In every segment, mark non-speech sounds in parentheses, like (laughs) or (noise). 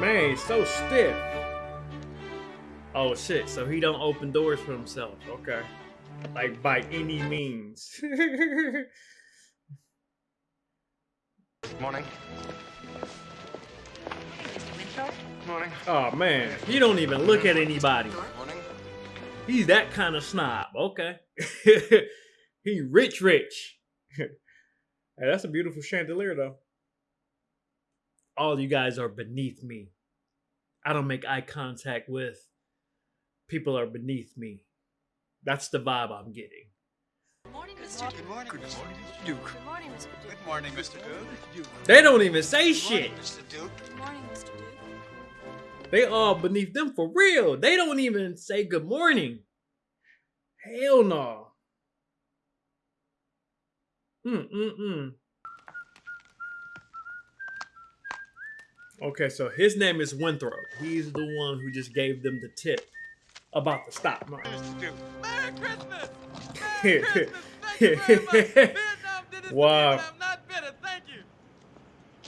man, he's so stiff. Oh shit, so he don't open doors for himself. Okay. Like by any means. (laughs) Morning. Morning. oh man, he don't even look at anybody. Morning. He's that kind of snob. Okay. (laughs) he rich rich. (laughs) hey, that's a beautiful chandelier though. All you guys are beneath me. I don't make eye contact with people are beneath me. That's the vibe I'm getting. Good morning, Mr. Duke. Good morning. Mr. Duke. Good morning, Mr. Duke. Good morning, Mr. Duke. They don't even say shit. Mr. Duke. Good morning, Mr. Duke. They all beneath them for real. They don't even say good morning. Hell no. Mm mm mm. Okay, so his name is Winthorpe. He's the one who just gave them the tip about the stop mark. Merry Christmas! Merry (laughs) Christmas! Thank you very much. (laughs) Vietnam did this Wow. to me, but I'm not bitter. Thank you.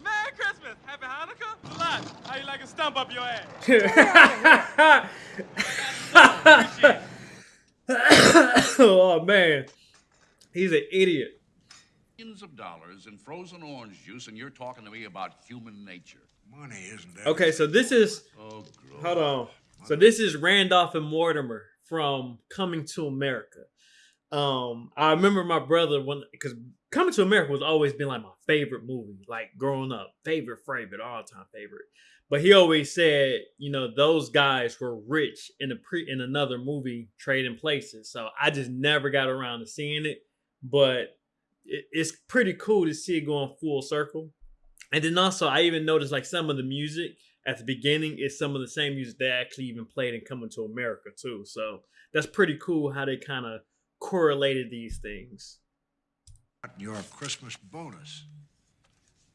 Merry Christmas! Happy Hanukkah! Lot. How you like a stump up your ass? (laughs) Oh man, he's an idiot. millions of dollars in frozen orange juice, and you're talking to me about human nature. Money isn't that. Okay, so this is Oh, hold on. So this is Randolph and Mortimer from Coming to America. Um, I remember my brother when because Coming to America was always been like my favorite movie, like growing up, favorite, favorite, all time favorite. But he always said, you know, those guys were rich in a pre in another movie, Trading Places. So I just never got around to seeing it, but it, it's pretty cool to see it going full circle. And then also, I even noticed like some of the music at the beginning is some of the same music they actually even played in Coming to America too. So that's pretty cool how they kind of correlated these things. Your Christmas bonus.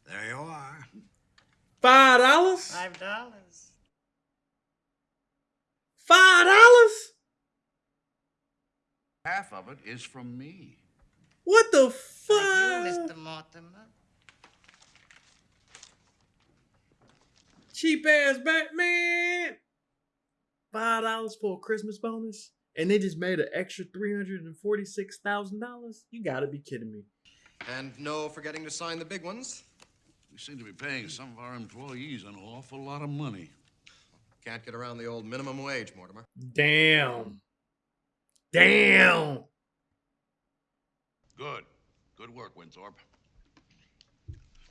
There you are. Five dollars? Five dollars. Five dollars? Half of it is from me. What the For you, fuck? Mr. Mortimer. Cheap ass Batman. Five dollars for a Christmas bonus, and they just made an extra three hundred and forty-six thousand dollars. You gotta be kidding me. And no forgetting to sign the big ones. We seem to be paying some of our employees an awful lot of money. Can't get around the old minimum wage, Mortimer. Damn. Damn. Good. Good work, Winthorpe.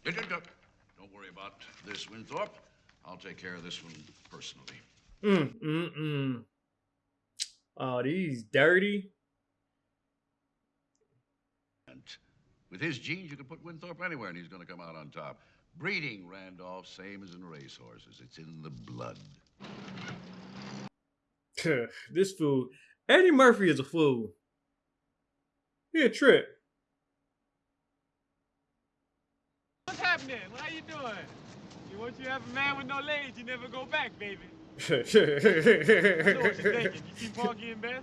Don't- worry about this, Winthorpe. I'll take care of this one personally. Mm, mm, mm. Oh, these dirty. And with his genes, you can put Winthorpe anywhere, and he's going to come out on top. Breeding, Randolph, same as in racehorses. It's in the blood. this fool. Eddie Murphy is a fool. He a trip. What's happening? How you doing? You once you have a man with no legs, you never go back, baby. I (laughs) know what you're thinking. You see Porgy and Bess?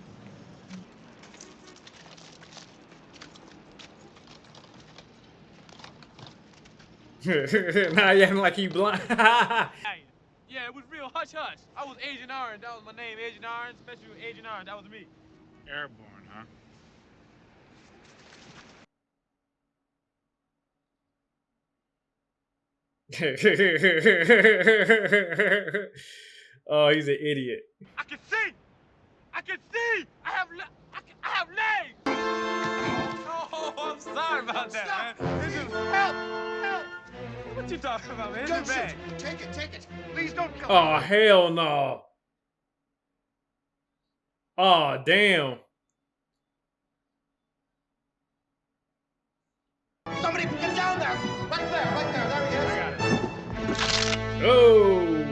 now you acting like he blind. (laughs) Yeah, it was real hush hush. I was Agent Orange. That was my name, Agent Orange. Special Agent Orange. That was me. Airborne, huh? (laughs) oh, he's an idiot. I can see. I can see. I have. Le- I, can, I have legs. (laughs) Oh, I'm sorry about that, man. This is help. Help. What you talking about, man? It's a bag. Take it, take it. Please don't come. Oh, hell no. Oh, damn. Somebody get down there. Right there, right there. There he is. Oh.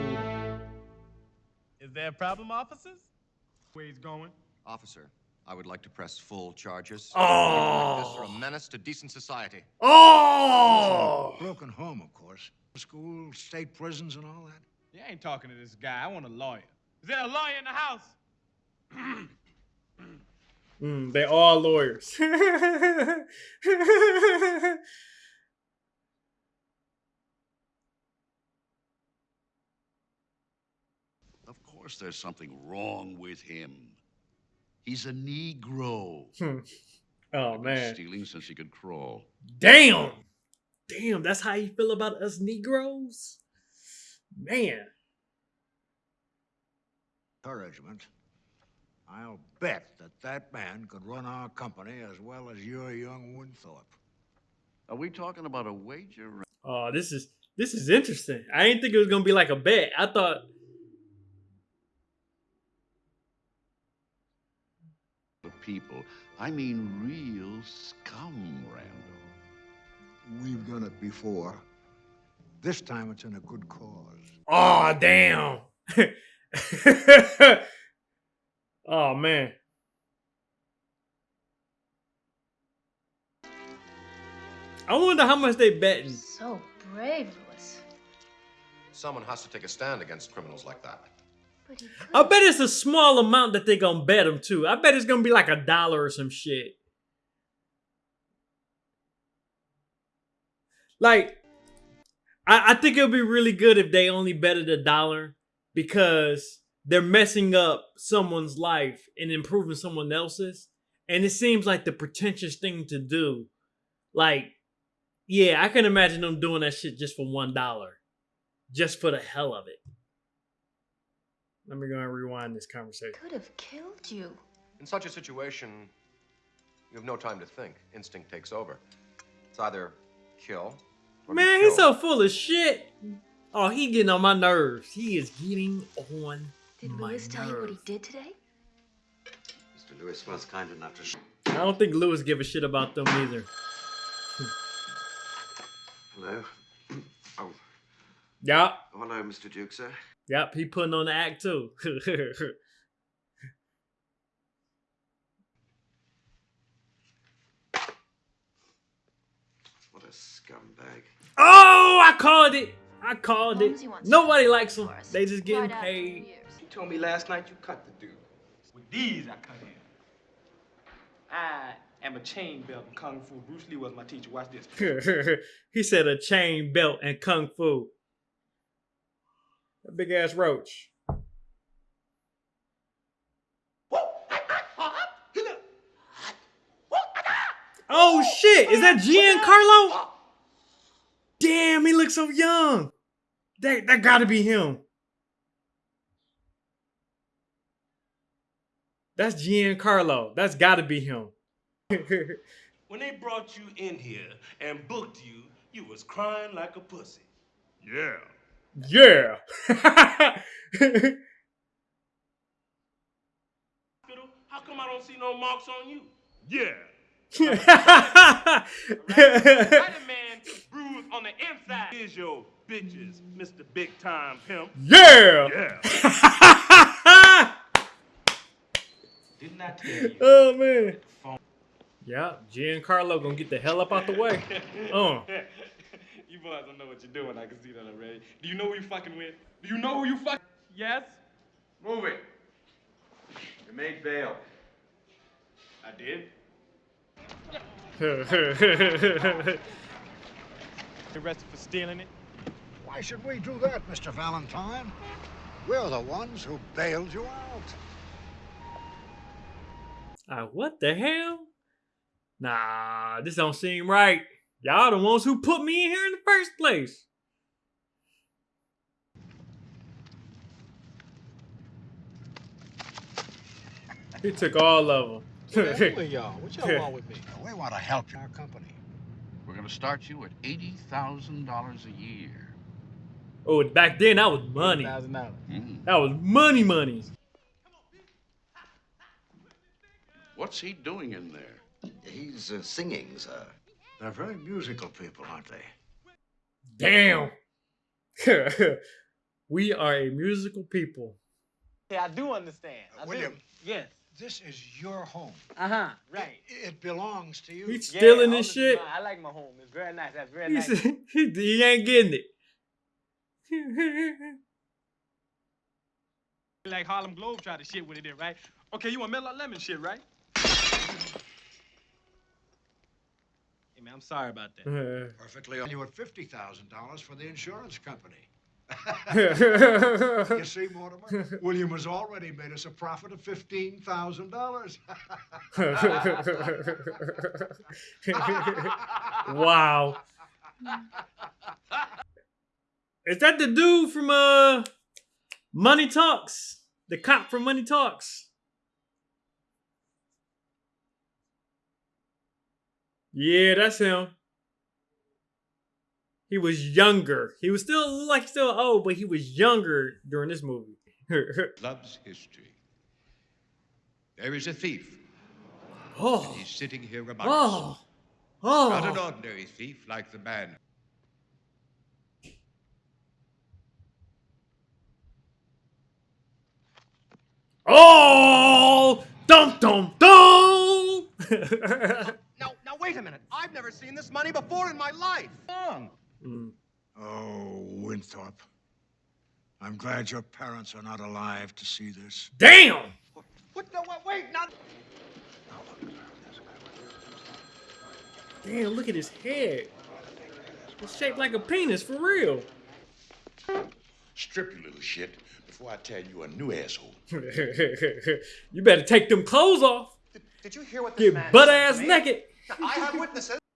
Is there a problem, officers? Where he's going? Officer, I would like to press full charges. Oh. This are a menace to decent society. Oh. Broken home, of course. School, state prisons, and all that. You ain't talking to this guy. I want a lawyer. Is there a lawyer in the house? Mm, they all lawyers. (laughs) Of course, there's something wrong with him. He's a Negro. Hmm. oh man. stealing since he could crawl. Damn. Damn, that's how you feel about us Negroes? Man. Encouragement. I'll bet that that man could run our company as well as your young Winthorpe. Are we talking about a wager? Oh, this is this is interesting. I didn't think it was gonna be like a bet. I thought people. I mean, real scum, Randolph. We've done it before. This time it's in a good cause. Oh damn. (laughs) oh man. I wonder how much they betting. So brave, Louis. Someone has to take a stand against criminals like that. I bet it's a small amount that they're gonna bet him too. I bet it's gonna be like a dollar or some shit. Like, I, I think it would be really good if they only betted a dollar because they're messing up someone's life and improving someone else's. And it seems like the pretentious thing to do. Like, yeah, I can imagine them doing that shit just for one dollar. Just for the hell of it. Let me go and rewind this conversation. could have killed you. In such a situation, you have no time to think. Instinct takes over. It's either kill or Man, he's so full of shit. Oh, he getting on my nerves. He is getting on Did my Louis tell you what he did today? Mr. Louis was kind enough to. Sh- I don't think Louis give a shit about them either. Hello. (clears throat) Oh, Yep, oh, hello, Mr. Duke, sir. Yep, he putting on the act too. (laughs) What a scumbag. oh, I called it. I called it. Nobody likes for him. us. They just getting Right paid. years. You told me last night you cut the dude. With these, I cut him. I am a chain belt in Kung Fu. Bruce Lee was my teacher. Watch this. (laughs) he said a chain belt and kung fu. A big ass roach. Oh shit! Is that Giancarlo? Damn, he looks so young. That that gotta be him. That's Giancarlo. That's gotta be him. (laughs) When they brought you in here and booked you, you was crying like a pussy. Yeah. Yeah. Hospital? (laughs) How come I don't see no marks on you? Yeah. Spider-Man bruised on the inside. Here's your bitches, Mr. Big Time Pimp. yeah. Yeah. (laughs) Didn't I tell you? oh man. Yeah, Giancarlo gonna get the hell up out the way. (laughs) Uh. You boys don't know what you're doing. I can see that already. Do you know who you fucking with? Do you know who you fuck? Yes? Move it. You made bail. I did. (laughs) Arrested for stealing it. Why should we do that, Mr. Valentine? We're the ones who bailed you out. Ah, what the hell? Nah, this don't seem right. Y'all the ones who put me in here in the first place. He took all of them. y'all? What y'all (laughs) want with me? We want to help our company. We're going to start you at $80,000 a year. oh, back then that was money. Thousand dollars. Mm. That was money, money. What's he doing in there? He's uh, singing, sir. They're very musical people, aren't they? Damn. (laughs) we are a musical people. Yeah, I do understand. I do. William. Yes. This is your home. Uh huh. Right. It, it belongs to you. He's Yeah, stealing this shit. mine. I like my home. It's very nice. That's very He, nice. (laughs) he, he ain't getting it. (laughs) like Harlem Globetrotter shit with it in, right? Okay, you want Mellow Lemon shit, right? Hey man, I'm sorry about that. (laughs) Perfectly. You at $50,000 for the insurance company. (laughs) you see, Mortimer, William has already made us a profit of fifteen thousand dollars. (laughs) wow. Is that the dude from uh Money Talks? The cop from Money Talks? Yeah, that's him. He was younger. He was still like still old, but he was younger during this movie. (laughs) loves history. There is a thief. Oh. He's sitting here among Oh. us. Oh. Not an ordinary thief like the man. Oh, dum dum dum. (laughs) Now, now wait a minute. I've never seen this money before in my life. Mm. Oh, Winthorpe. I'm glad your parents are not alive to see this. Damn. What? No, wait, wait, not. Damn, look at his head. It's shaped like a penis for real. Strip, you little shit, before I tell you a new asshole. (laughs) you better take them clothes off. Did you hear what this man Get butt ass naked. Now, I have witnesses. (laughs)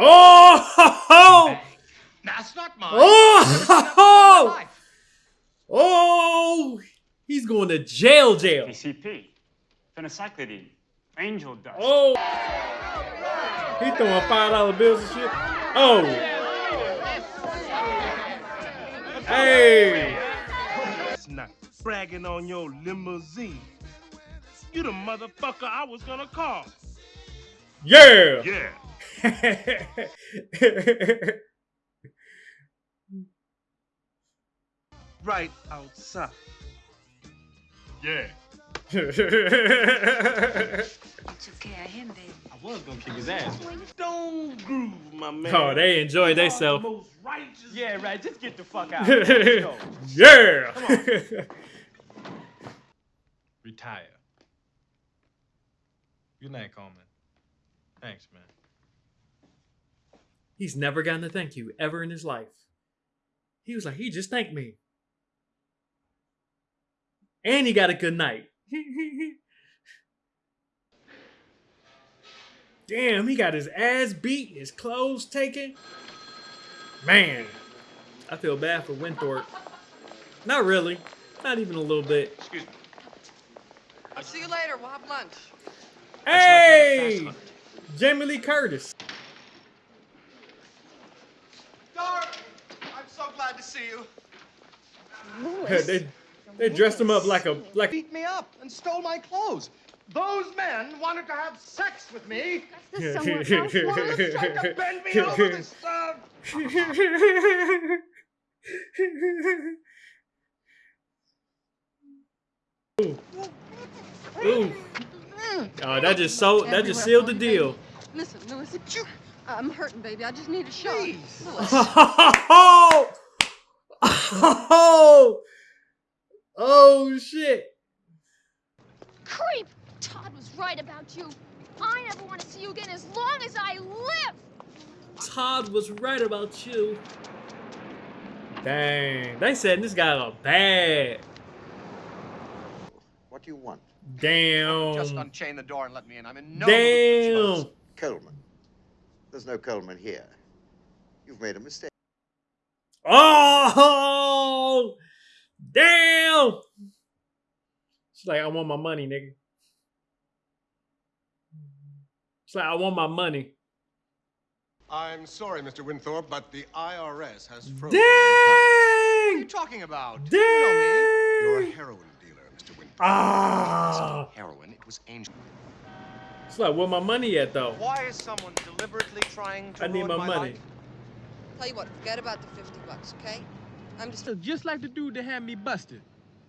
Oh! That's not mine. Oh! Oh! He's going to jail, jail. PCP, phencyclidine, angel dust. Oh! He throwing five dollar bills and shit. Oh! Hey! Not bragging on your limousine. You the motherfucker I was gonna call. Yeah! Yeah. (laughs) right outside. Yeah. It's okay, I him, baby. I was gonna kick his ass. Don't groove, my man. oh, they enjoy You are themselves. the Yeah, right. Just get the fuck out. (laughs) yeah! (laughs) Retire. Good night, Coleman. Thanks, man. He's never gotten a thank you ever in his life. He was like, he just thanked me. And he got a good night. Damn, he got his ass beat, his clothes taken. Man, I feel bad for Winthorpe. Not really. Not even a little bit. Excuse me. I'll see you later. We'll have lunch. Hey! Jamie Lee Curtis. Darling, I'm so glad to see you. (laughs) they they dressed him up like a like beat me up and stole my clothes. Those men wanted to have sex with me. This Someone someone else else wanted to bend me over this uh, Ooh. Ooh. Oh, that just so that just sealed the deal. Listen, Louis, I'm hurting, baby. I just need a shot. Louis. (laughs) oh, (laughs) oh, shit. Creep! Todd was right about you. I never want to see you again as long as I live. Todd was right about you. Dang, they said this guy a bad. What do you want? Damn. Just unchain the door and let me in. I'm in no Damn. Coleman. There's no Coleman here. You've made a mistake. Oh, damn. She's like, I want my money, nigga. She's like, I want my money. I'm sorry, Mr. Winthorpe, but the IRS has frozen. Dang! What are you talking about? Dang! You know me. You're a heroin dealer, Mr. Winthorpe. Ah. It's heroin. It was angel. It's like, where my money at, though? Why is someone deliberately trying to I need ruin my money. life? Tell you what, forget about the 50 bucks, okay? I'm just. Just like the dude that had me busted.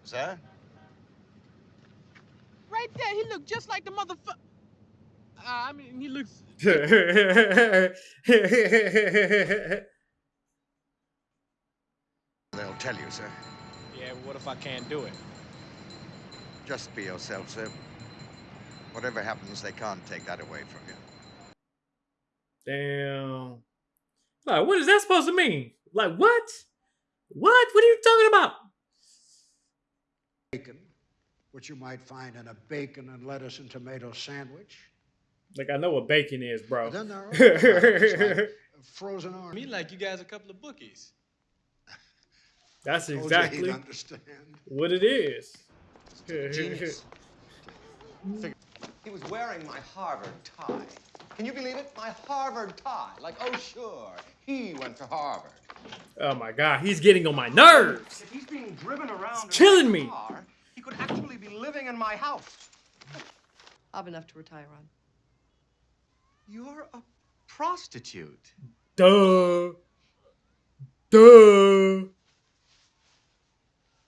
Sir? Right there, he looked just like the motherfucker. Uh, I mean, he looks. (laughs) They'll tell you, sir. Yeah, what if I can't do it? Just be yourself, sir. Whatever happens, they can't take that away from you. Damn. Like, what is that supposed to mean? Like, what? What? What are you talking about? Bacon, which you might find in a bacon and lettuce and tomato sandwich. Like, I know what bacon is, bro. Then there are like frozen orange. Me like you guys a couple of bookies. (laughs) That's Told you he'd exactly understand. what it is. Genius. He was wearing my Harvard tie. Can you believe it? My Harvard tie. Like, oh, sure, he went to Harvard. Oh my god, he's getting on my nerves. If he's being driven around It's killing me. car, he could actually be living in my house. I've enough to retire on. You're a prostitute. Duh. Duh.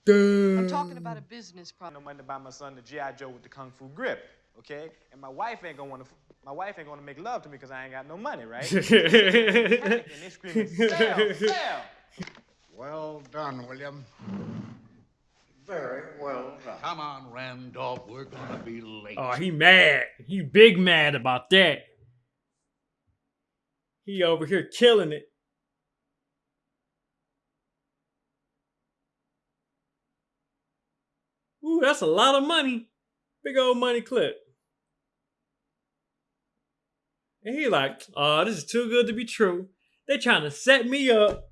Duh. I'm talking about a business problem. No money to buy my son the GI Joe with the kung fu grip, okay? And my wife ain't gonna want to. My wife ain't gonna make love to me because I ain't got no money, right? (laughs) and they screaming, sell, (laughs) sell. Well done, William. Very well done. Come on, Randolph. We're gonna be late. Oh, he mad. He big mad about that. He over here killing it. Ooh, that's a lot of money. Big old money clip. And he like, oh, this is too good to be true. They trying to set me up.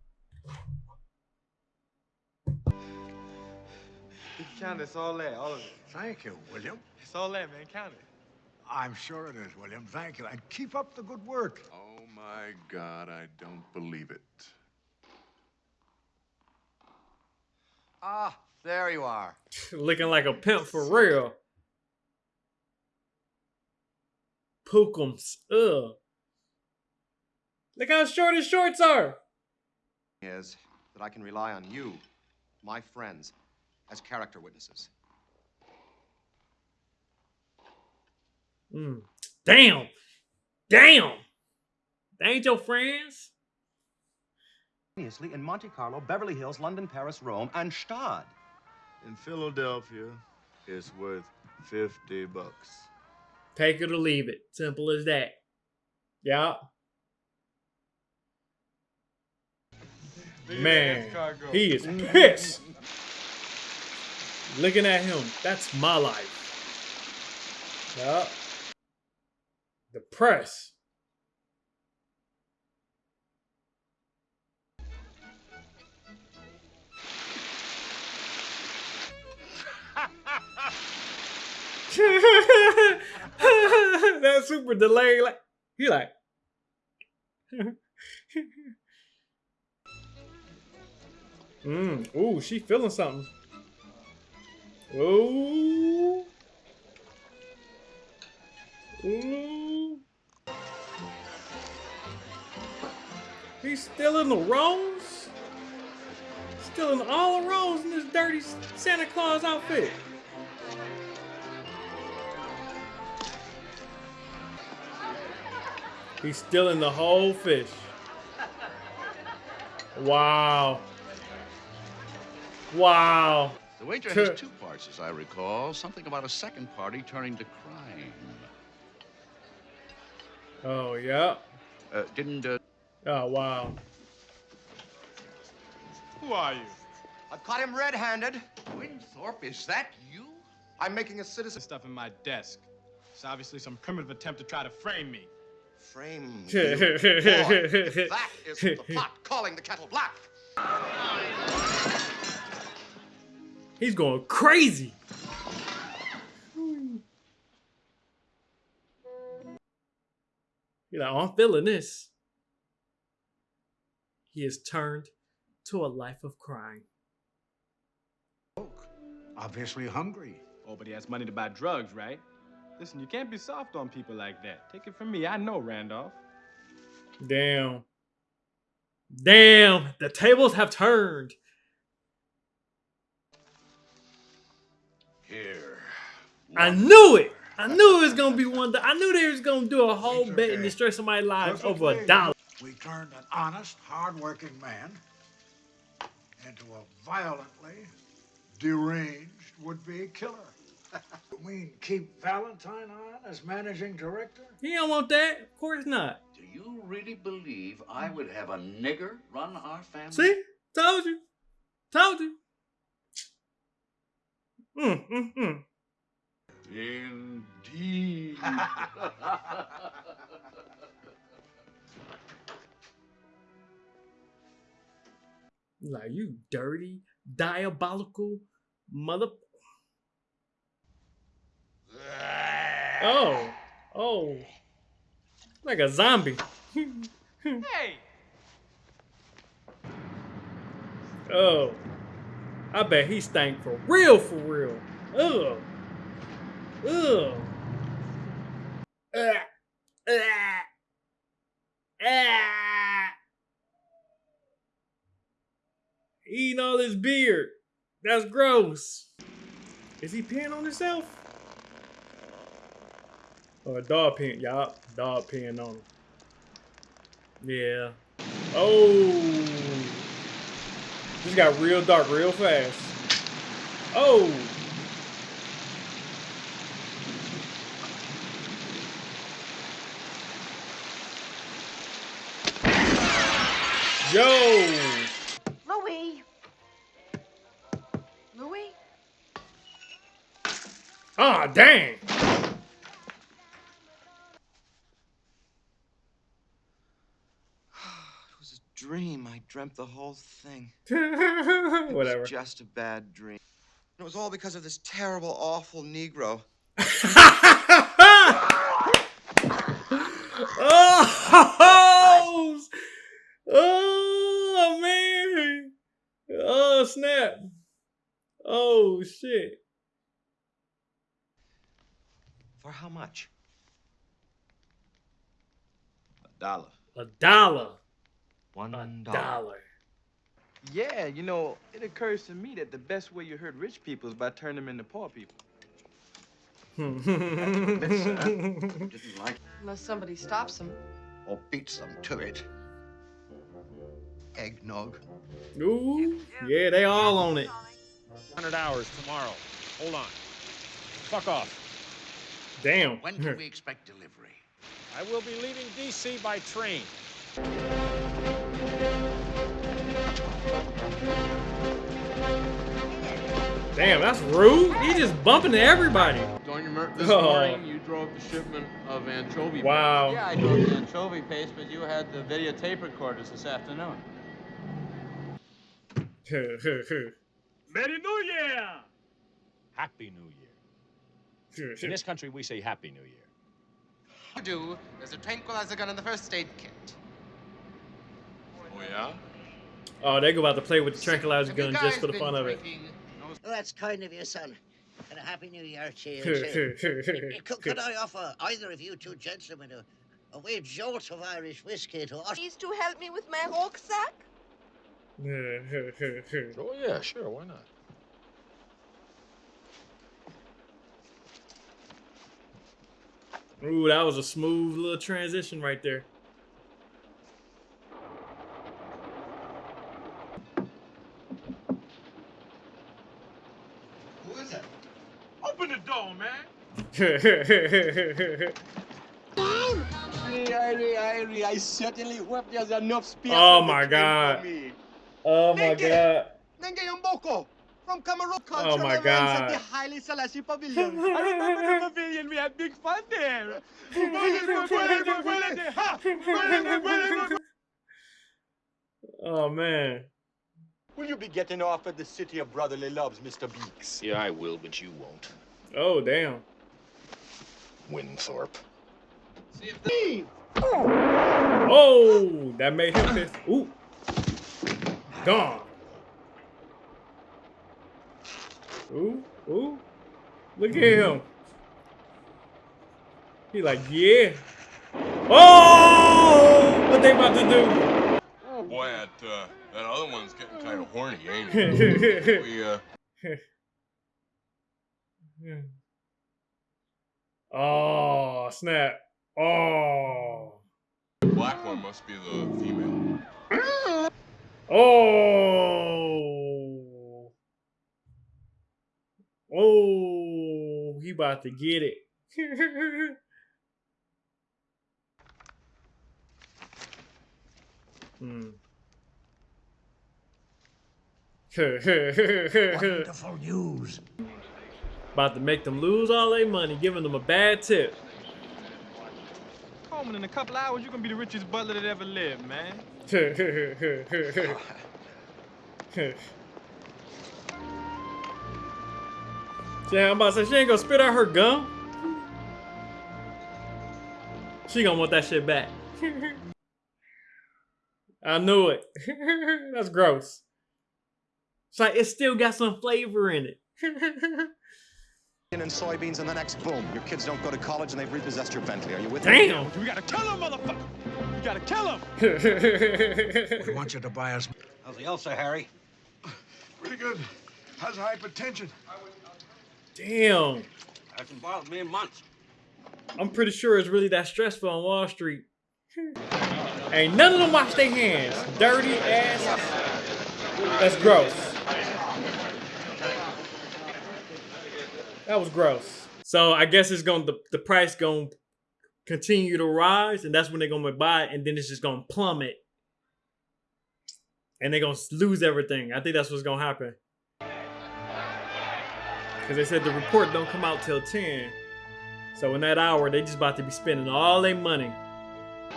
Count it, it's all there, all of it. Thank you, William. It's all there, man. Count it. I'm sure it is, William. Thank you. And keep up the good work. Oh my God, I don't believe it. Ah, there you are. (laughs) Looking like a pimp for real. Pookums. Ugh. Look how short his shorts are. Is that I can rely on you, my friends, as character witnesses. Mm. Damn. Damn. They ain't your friends. Obviously, in Monte Carlo, Beverly Hills, London, Paris, Rome, and Gstaad. In Philadelphia, it's worth 50 bucks. Take it or leave it. Simple as that. Yeah. Man, he is (laughs) pissed. Looking at him. That's my life. Yeah. The press. (laughs) (laughs) that super delay, like he like. (laughs) mm. Ooh, she feeling something. Ooh. Ooh. He's still in the rose. Still in all the rose in this dirty Santa Claus outfit. He's stealing the whole fish. Wow. Wow. The wager has two parts, as I recall. Something about a second party turning to crime. Oh, yeah. Uh, didn't. Uh... Oh, wow. Who are you? I've caught him red-handed. Winthorpe, is that you? I'm making a citizen. Stuff in my desk. It's obviously some primitive attempt to try to frame me. Frame (laughs) you. Boy, that is (laughs) the pot calling the kettle black. He's going crazy. You're like, oh, I'm feeling this. He has turned to a life of crime. Obviously hungry. Oh, but he has money to buy drugs, right? Listen, you can't be soft on people like that. Take it from me. I know Randolph. Damn. Damn. The tables have turned. Here. I knew it. I knew it was gonna be one. I knew they was gonna do a whole bet and destroy somebody's lives over a dollar. We turned an honest, hard-working man into a violently deranged would-be killer. (laughs) You mean keep Valentine on as managing director? He don't want that. Of course not. Do you really believe I would have a nigger run our family? See? Told you. Told you. Mm, mm, mm. Indeed. (laughs) Like you dirty, diabolical mother. Oh, oh, like a zombie. Hey! Oh, I bet he stank for real, for real. Ugh, ugh. Ah. Eating all his beard. That's gross. Is he peeing on himself? Or a dog peeing? Yup, dog peeing on him. Yeah. Oh. This got real dark real fast. Oh. Yo. Louis. Louis? Ah, dang. It was a dream. I dreamt the whole thing. (laughs) Whatever. Just a bad dream. It was all because of this terrible, awful Negro. (laughs) oh, oh man. Oh snap. Oh shit. For how much? A dollar. A dollar. One dollar. Dollar. Yeah, you know, it occurs to me that the best way you hurt rich people is by turning them into poor people. Hmm. (laughs) Didn't like Unless somebody stops them. or beats them to it. Eggnog. Ooh, yeah, they all on it. 100 hours tomorrow. Hold on. Fuck off. Damn. When can we (laughs) expect delivery? I will be leaving D.C. by train. Damn, that's rude. He just bumping to everybody. During your mer- this Oh. morning, you drove the shipment of anchovy. Wow. Yeah, I drove the anchovy paste, but you had the videotape recorders this afternoon. (laughs) Merry New Year! Happy New Year. (laughs) In this country, we say Happy New Year. You do. There's a tranquilizer gun in the first aid kit. Oh, yeah? Oh, they go about to play with the tranquilizer gun just for the fun of it. Oh, that's kind of you, son. And a happy new year to you, too. could, could I offer either of you two gentlemen a, a wee jolt of Irish whiskey to us? Please to help me with my rucksack? Oh, yeah, sure. Why not? Ooh, that was a smooth little transition right there. Who is it? Open the door, man. Irie, Irie, I certainly hope there's enough space oh, oh my god. Oh my god. Nenge Mboko from Cameroon Oh my God. at the Haile Selassie Pavilion. (laughs) I remember the pavilion. We had big fun there. Oh man. Will you be getting off at the City of Brotherly Loves, Mr. Beeks? Yeah, I will, but you won't. Oh damn. Winthorpe. Steve! Oh, that made him pissed. Ooh. Gone. Ooh, ooh. Look at him. He like, yeah. Oh, what they about to do? Oh, boy, that, uh, that other one's getting kind of horny, ain't it? (laughs) we, uh, (laughs) Oh, snap. Oh. the black one must be the female. Oh. Oh. he about to get it. (laughs) hmm. (laughs) Wonderful news. About to make them lose all their money, giving them a bad tip. Coleman, in a couple hours, you're gonna be the richest butler that ever lived, man. (laughs) Yeah, I'm about to say she ain't gonna spit out her gum. She gonna want that shit back. (laughs) I knew it. (laughs) That's gross. It's like it still got some flavor in it. And soybeans and the next boom. Your kids don't go to college and they've repossessed your Bentley. Are you with me? Damn. We gotta kill him, motherfucker! We gotta kill him! (laughs) We want you to buy us. How's the ulcer, Harry? Pretty good. How's hypertension? Damn. Hasn't bothered me in months. I'm pretty sure it's really that stressful on Wall Street. Ain't none of them wash their hands. Dirty ass. That's gross. That was gross. So I guess it's going to the price going to continue to rise, and that's when they're going to buy it, and then it's just going to plummet, and they're going to lose everything. I think that's what's going to happen. Because they said the report don't come out till 10. So in that hour, they just about to be spending all their money.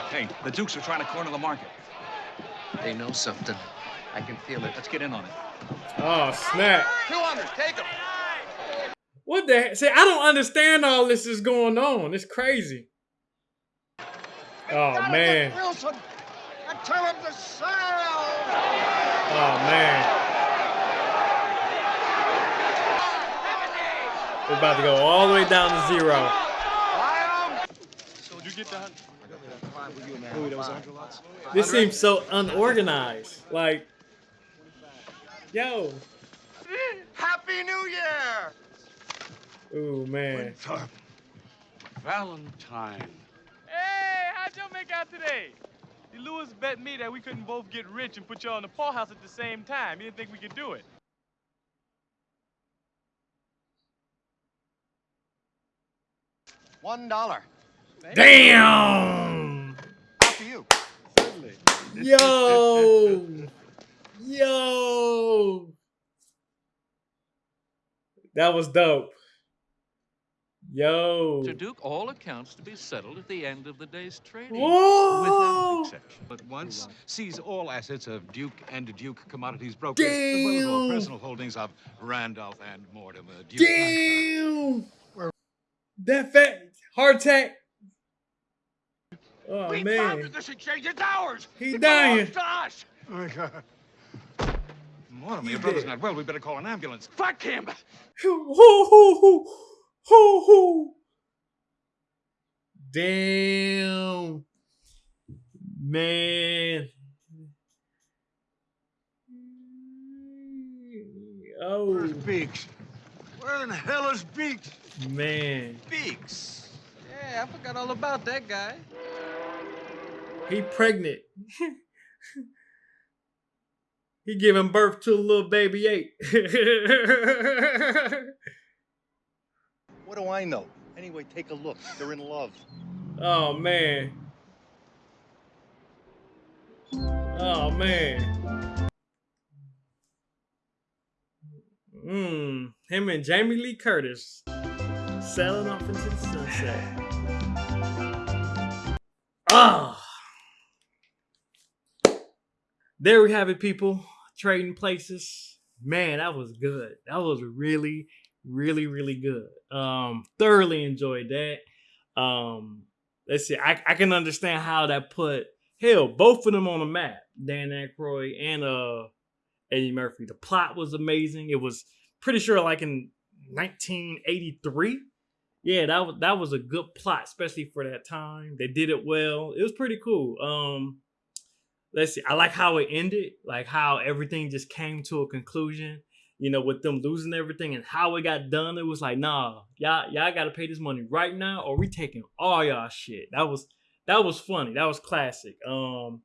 Hey, the Dukes are trying to corner the market. They know something. I can feel it. Let's get in on it. Oh, snap. 200, take them. What the heck? See, I don't understand all this is going on. It's crazy. Oh, man. Wilson, and tell him to sell. Oh, man. It's about to go all the way down to zero. So, you get that? This seems so unorganized. Like, yo. Happy New Year! Ooh, man. Valentine. Hey, how'd y'all make out today? See, Louis bet me that we couldn't both get rich and put y'all in the poorhouse at the same time. He didn't think we could do it. One dollar. Damn! After you. Yo! Yo! That was dope. Yo. Mr. Duke, all accounts to be settled at the end of the day's trading. Whoa! Without exception. But once seize all assets of Duke and Duke Commodities Brokers, as well as all personal holdings of Randolph and Mortimer Duke. Damn! That fat heart attack. Oh we man. founded this exchange. It's ours. He it dying. belongs to us. Oh, God. Mortimer, your brother's not well. We better call an ambulance. Fuck him. (laughs) Hoo, hoo. Damn. Man. Oh. Where's Beeks? Where in the hell is Beeks? Man. Beeks. Yeah, I forgot all about that guy. He pregnant. he giving birth to a little baby eight. (laughs) What do I know? Anyway, take a look. They're in love. oh man. Oh man. Mmm. Him and Jamie Lee Curtis sailing off into the sunset. Ah. There we have it, people. Trading places. Man, that was good. That was really, really, really good. Um, thoroughly enjoyed that. Um, let's see. I, I can understand how that put hell both of them on the map. Dan Aykroyd and uh Eddie Murphy. The plot was amazing. It was pretty sure like in 1983. Yeah, that was that was a good plot, especially for that time. They did it well. It was pretty cool. Um, let's see. I like how it ended, like how everything just came to a conclusion. You know, with them losing everything and how it got done. It was like, nah, y'all y'all got to pay this money right now, or we taking all y'all shit. That was that was funny. That was classic. Um,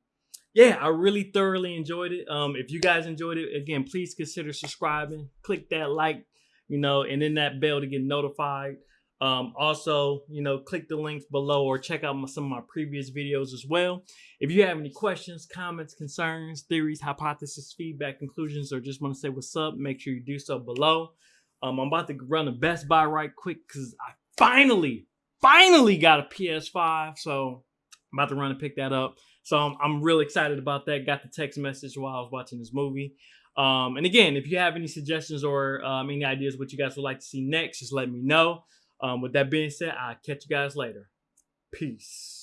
yeah, I really thoroughly enjoyed it. Um, if you guys enjoyed it, again, please consider subscribing. Click that like, you know, and then that bell to get notified. Um, also, you know, click the links below or check out my, some of my previous videos as well. If you have any questions, comments, concerns, theories, hypotheses, feedback, conclusions, or just want to say what's up, make sure you do so below. Um, I'm about to run a Best Buy right quick because I finally, finally got a PS5. So I'm about to run and pick that up. So I'm, I'm really excited about that. Got the text message while I was watching this movie. Um, and again, if you have any suggestions or um, any ideas what you guys would like to see next, just let me know. Um, with that being said, I'll catch you guys later. Peace.